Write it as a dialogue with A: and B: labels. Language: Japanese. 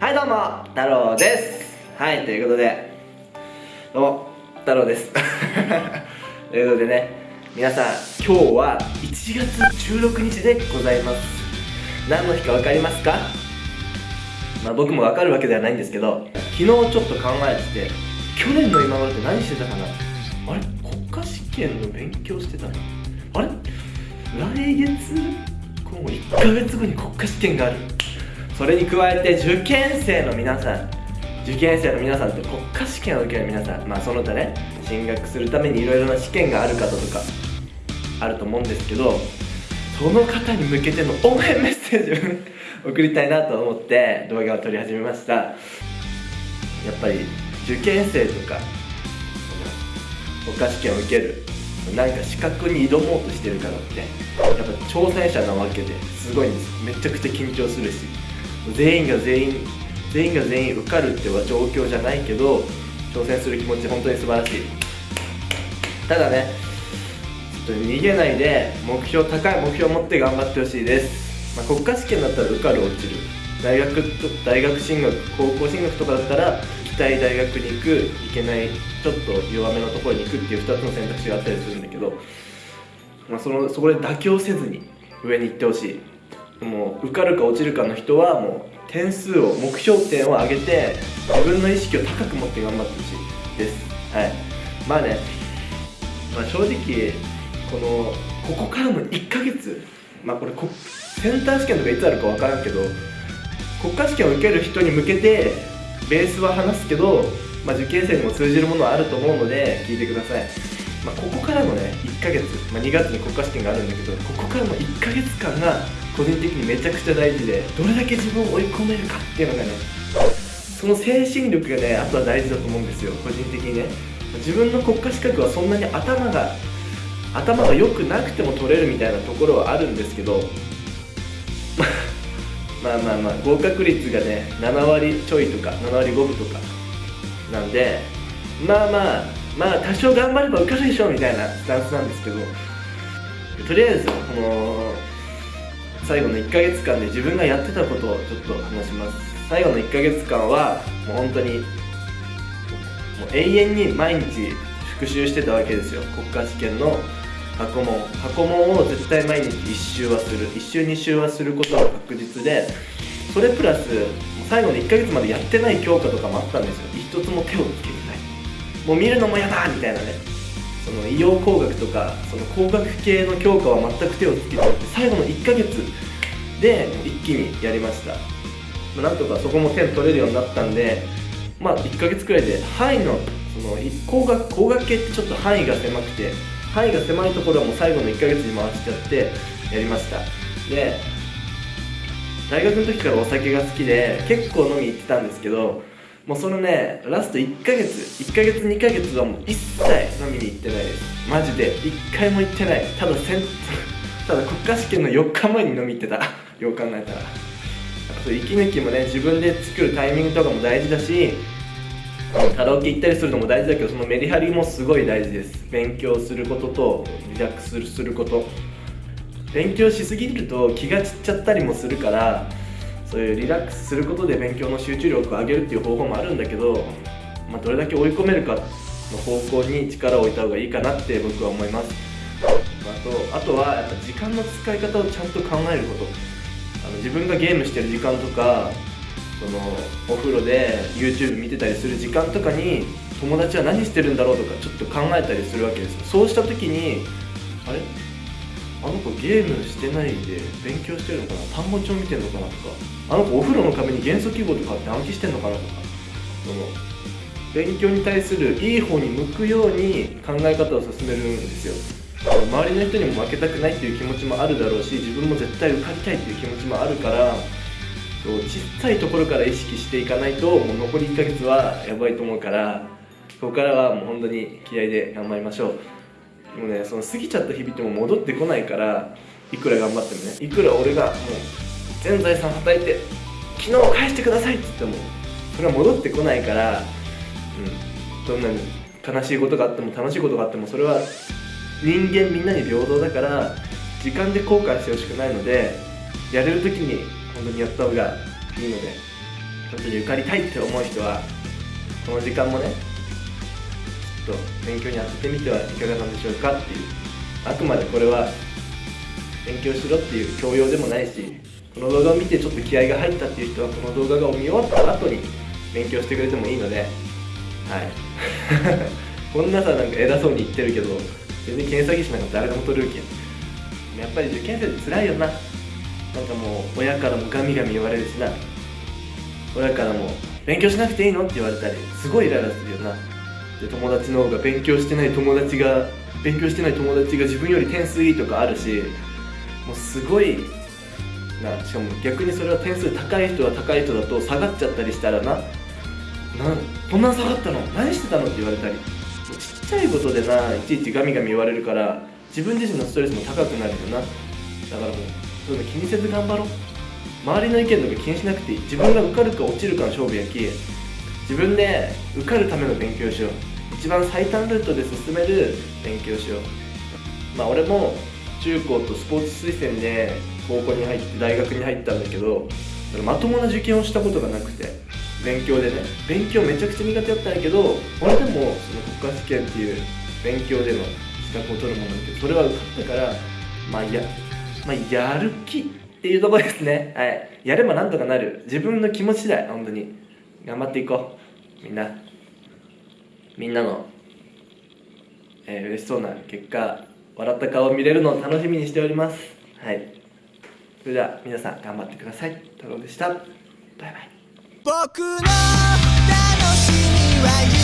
A: はいどうも太郎です。はいということで。どうも太郎です。ということでね皆さん今日は1月16日でございます。何の日か分かりますか？まあ僕も分かるわけではないんですけど昨日ちょっと考えてて去年の今頃って何してたかな？あれ？国家試験の勉強してたの？あれ？来月？この1ヶ月後に国家試験がある。それに加えて受験生の皆さん受験生の皆さんと国家試験を受ける皆さんまあその他ね進学するためにいろいろな試験がある方とかあると思うんですけどその方に向けての応援メッセージを送りたいなと思って動画を撮り始めました。やっぱり受験生とか国家試験を受けるなんか資格に挑もうとしてる方ってやっぱ挑戦者なわけですごいんです。めちゃくちゃ緊張するし。全員が全員全員が全員受かるっては状況じゃないけど挑戦する気持ち本当に素晴らしい。ただねちょっと逃げないで目標高い目標を持って頑張ってほしいです、まあ、国家試験だったら受かる落ちる。大学大学進学高校進学とかだったら行きたい大学に行く行けないちょっと弱めのところに行くっていう2つの選択肢があったりするんだけど、まあ、そのそこで妥協せずに上に行ってほしい。もう受かるか落ちるかの人はもう点数を目標点を上げて自分の意識を高く持って頑張ってほしいです。はい。まあね、まあ、正直このここからの1ヶ月まあこれこセンター試験とかいつあるか分からんけど国家試験を受ける人に向けてベースは話すけど、まあ、受験生にも通じるものはあると思うので聞いてください、まあ、ここからのね1ヶ月、まあ、2月に国家試験があるんだけどここからの1ヶ月間が個人的にめちゃくちゃ大事でどれだけ自分を追い込めるかっていうのがねその精神力がねあとは大事だと思うんですよ個人的にね。自分の国家資格はそんなに頭が頭が良くなくても取れるみたいなところはあるんですけど まあまあまあ合格率がね7割ちょいとか7割5分とかなんでまあまあまあ多少頑張れば受かるでしょみたいなスタンスなんですけどとりあえずこの最後の1ヶ月間で自分がやってたことをちょっと話します。最後の1ヶ月間はもう本当にもう永遠に毎日復習してたわけですよ。国家試験の過去問過去問を絶対毎日1周はする。1周2周はすることが確実でそれプラス最後の1ヶ月までやってない教科とかもあったんですよ。一つも手をつけてない。もう見るのも嫌だみたいなね。の医療工学とかその工学系の教科は全く手をつけてなくて最後の1ヶ月で一気にやりました。まなんとかそこも点取れるようになったんでまあ1ヶ月くらいで範囲のその工学工学系ってちょっと範囲が狭くて範囲が狭いところはもう最後の1ヶ月に回しちゃってやりました。で大学の時からお酒が好きで結構飲み行ってたんですけどもうそのねラスト1ヶ月1ヶ月2ヶ月はもう一切飲みに行ってないです。マジで1回も行ってない。ただせん ただ国家試験の4日前に飲み行ってた。よう考えたら。やっぱそう息抜きもね自分で作るタイミングとかも大事だしカラオケ行ったりするのも大事だけどそのメリハリもすごい大事です。勉強することとリラックスすること。勉強しすぎると気が散っちゃったりもするからそういうリラックスすることで勉強の集中力を上げるっていう方法もあるんだけど、まあ、どれだけ追い込めるかの方向に力を置いた方がいいかなって僕は思います。あとあとはやっぱ時間の使い方をちゃんと考えること。あの自分がゲームしてる時間とかそのお風呂で YouTube 見てたりする時間とかに友達は何してるんだろうとかちょっと考えたりするわけですそうした時にあれ？あの子ゲームしてないで勉強してるのかな？単語帳見てるのかなとか。あの子お風呂の壁に元素記号とかって暗記してんのかなとか。その勉強に対するいい方に向くように考え方を進めるんですよ。周りの人にも負けたくないっていう気持ちもあるだろうし自分も絶対受かりたいっていう気持ちもあるからそう小さいところから意識していかないともう残り1ヶ月はやばいと思うからここからはもう本当に気合で頑張りましょう。もねその過ぎちゃった日々ってもう戻ってこないからいくら頑張ってもね。いくら俺がもう全財産はたいて昨日返してくださいって言ってもそれは戻ってこないから、うん、どんなに悲しいことがあっても楽しいことがあってもそれは人間みんなに平等だから時間で後悔してほしくないのでやれる時に本当にやった方がいいので本当に受かりたいって思う人はこの時間もねと勉強に当ててみてはいかがなんでしょうかっていうあくまでこれは勉強しろっていう教養でもないしこの動画を見てちょっと気合が入ったっていう人はこの動画が見終わった後に勉強してくれてもいいのではい。こんなさなんか偉そうに言ってるけど全然検査技師なんか誰でも取れるけんやっぱり受験生って辛いよななんかもう親からもガミガミ言われるしな。親からも勉強しなくていいの？って言われたりすごいイライラするよな。で友達の方が勉強してない友達が勉強してない友達が自分より点数いいとかあるしもうすごいなしかも逆にそれは点数高い人は高い人だと下がっちゃったりしたらななんこんな下がったの？何してたのって言われたり。ちっちゃいことでないちいちガミガミ言われるから自分自身のストレスも高くなるよな。だからもうそういうの気にせず頑張ろう。周りの意見とか気にしなくていい。自分が受かるか落ちるかの勝負やき。自分で受かるための勉強をしよう。一番最短ルートで進める勉強をしよう。まあ俺も中高とスポーツ推薦で高校に入って大学に入ったんだけどまともな受験をしたことがなくて勉強でね。勉強めちゃくちゃ苦手だったんやけど俺でもその国家試験っていう勉強での資格を取るものってそれは受かったからまあいや、まあ、やる気っていうところですね。はい。やればなんとかなる。自分の気持ち次第本当に。頑張っていこう。みんな。みんなの、えー、嬉しそうな結果笑った顔を見れるのを楽しみにしております。はい。それでは皆さん頑張ってください。太郎でした。バイバイ。
B: 僕の楽しみは